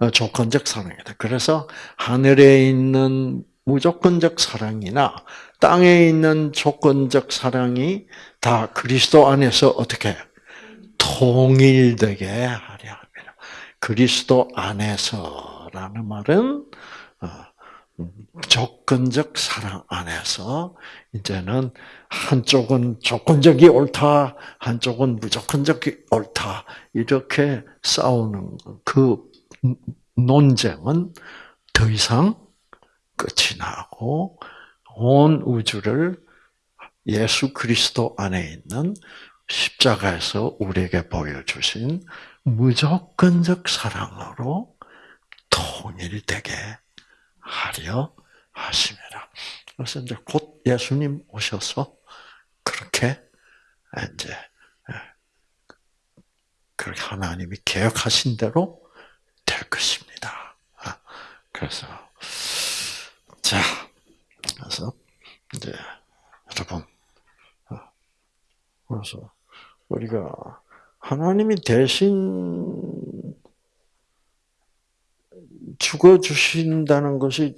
어, 조건적 사랑이다. 그래서 하늘에 있는 무조건적 사랑이나 땅에 있는 조건적 사랑이 다 그리스도 안에서 어떻게 통일되게 하려 합니다. 그리스도 안에서라는 말은 어, 조건적 사랑 안에서 이제는 한쪽은 조건적이 옳다, 한쪽은 무조건적이 옳다 이렇게 싸우는 그 논쟁은 더 이상 끝이 나고 온 우주를 예수 그리스도 안에 있는 십자가에서 우리에게 보여주신 무조건적 사랑으로 통일되게 하려 하심이라. 그래서 이제 곧 예수님 오셔서 그렇게 이제 그렇게 하나님이 계획하신 대로 될 것입니다. 아, 그래서 자, 그래서 이제 여러분, 아, 그래서 우리가 하나님이 대신 죽어 주신다는 것이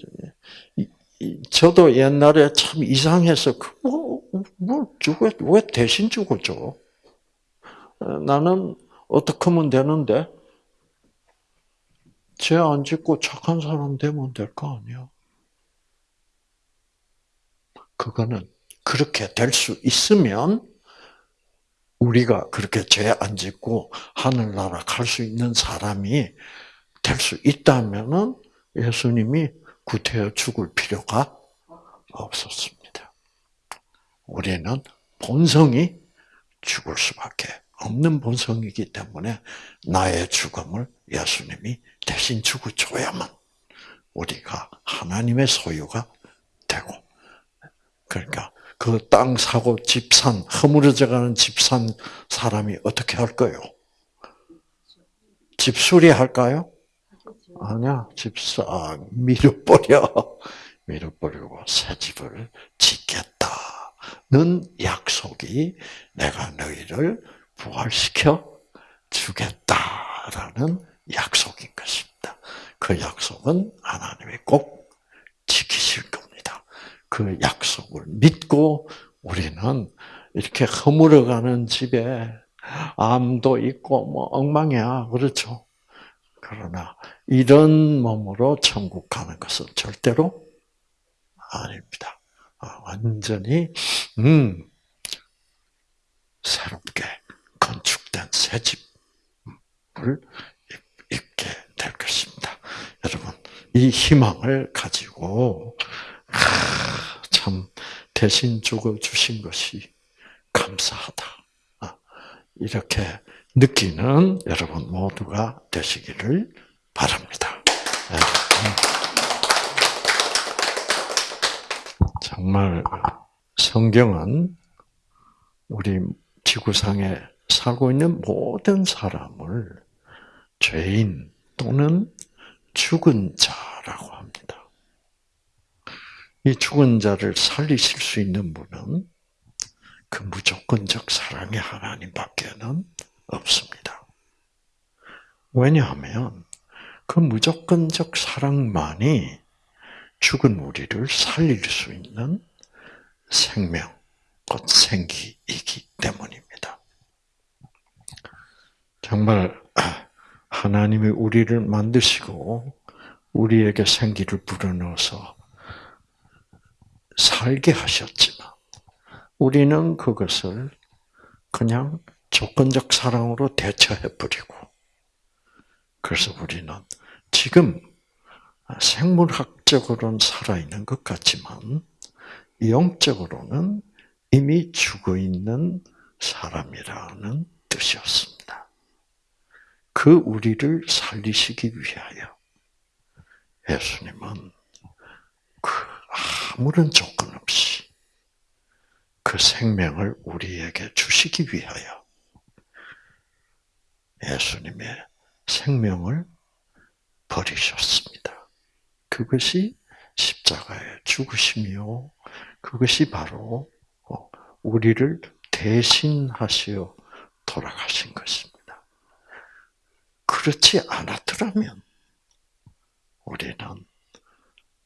저도 옛날에 참 이상해서 뭐, 뭐 죽어 왜 대신 죽어줘? 나는 어떻게 하면 되는데 죄 안 짓고 착한 사람 되면 될 거 아니야? 그거는 그렇게 될 수 있으면 우리가 그렇게 죄 안 짓고 하늘나라 갈 수 있는 사람이 될 수 있다면은 예수님이 구태여 죽을 필요가 없었습니다. 우리는 본성이 죽을 수밖에 없는 본성이기 때문에 나의 죽음을 예수님이 대신 죽어줘야만 우리가 하나님의 소유가 되고 그러니까 그 땅 사고 집 산 허물어져가는 집 산 사람이 어떻게 할까요? 집 수리 할까요? 아니야, 집사 밀어버려. 밀어버리고 새 집을 짓겠다 는 약속이 내가 너희를 부활시켜 주겠다라는 약속인 것입니다. 그 약속은 하나님이 꼭 지키실 겁니다. 그 약속을 믿고 우리는 이렇게 허물어가는 집에 암도 있고 뭐 엉망이야. 그렇죠? 그러나 이런 몸으로 천국 가는 것은 절대로 아닙니다. 아, 완전히 음, 새롭게 건축된 새 집을 입게 될 것입니다. 여러분 이 희망을 가지고 참 대신 죽어 주신 것이 감사하다. 아, 이렇게 느끼는 여러분 모두가 되시기를 바랍니다. 네. 정말 성경은 우리 지구상에 살고 있는 모든 사람을 죄인 또는 죽은 자라고 합니다. 이 죽은 자를 살리실 수 있는 분은 그 무조건적 사랑의 하나님밖에는 없습니다. 왜냐하면 그 무조건적 사랑만이 죽은 우리를 살릴 수 있는 생명, 곧 생기이기 때문입니다. 정말 하나님이 우리를 만드시고 우리에게 생기를 불어넣어서 살게 하셨지만 우리는 그것을 그냥 조건적 사랑으로 대처해 버리고 그래서 우리는 지금 생물학적으로는 살아있는 것 같지만 영적으로는 이미 죽어 있는 사람이라는 뜻이었습니다. 그 우리를 살리시기 위하여 예수님은 그 아무런 조건 없이 그 생명을 우리에게 주시기 위하여 예수님의 생명을 버리셨습니다. 그것이 십자가의 죽으심이요. 그것이 바로 우리를 대신하시어 돌아가신 것입니다. 그렇지 않았더라면 우리는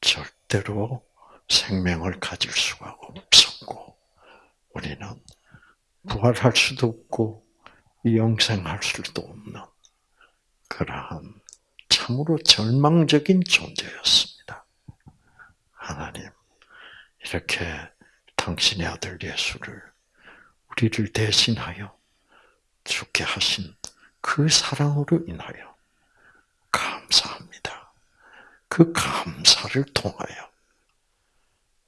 절대로 생명을 가질 수가 없었고, 우리는 부활할 수도 없고, 영생할 수도 없는 그러한 참으로 절망적인 존재였습니다. 하나님, 이렇게 당신의 아들 예수를 우리를 대신하여 죽게 하신 그 사랑으로 인하여 감사합니다. 그 감사를 통하여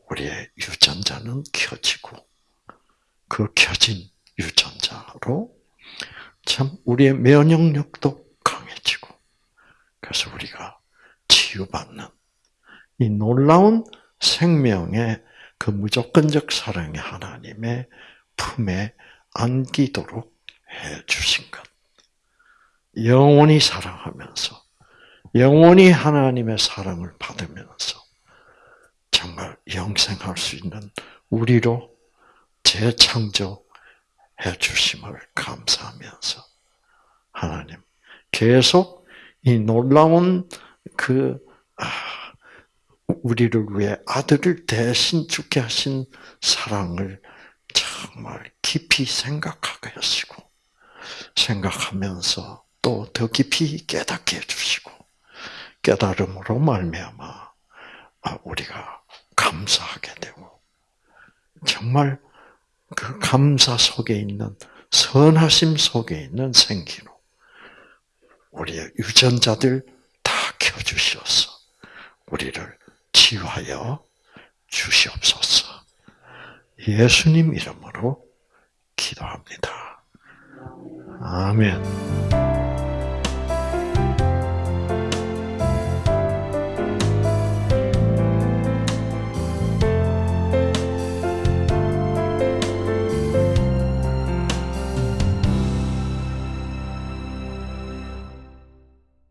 우리의 유전자는 켜지고 그 켜진 유전자로 참 우리의 면역력도 강해지고 그래서 우리가 치유받는 이 놀라운 생명의 그 무조건적 사랑의 하나님의 품에 안기도록 해 주신 것. 영원히 사랑하면서, 영원히 하나님의 사랑을 받으면서, 정말 영생할 수 있는 우리로 재창조 해 주심을 감사하면서, 하나님, 계속 이 놀라운 그, 아, 우리를 위해 아들을 대신 죽게 하신 사랑을 정말 깊이 생각하게 하시고 생각하면서 또 더 깊이 깨닫게 해주시고 깨달음으로 말미암아 아, 우리가 감사하게 되고 정말 그 감사 속에 있는 선하심 속에 있는 생기로 우리의 유전자들 다 켜주셔서 우리를 치유하여 주시옵소서. 예수님 이름으로 기도합니다. 아멘.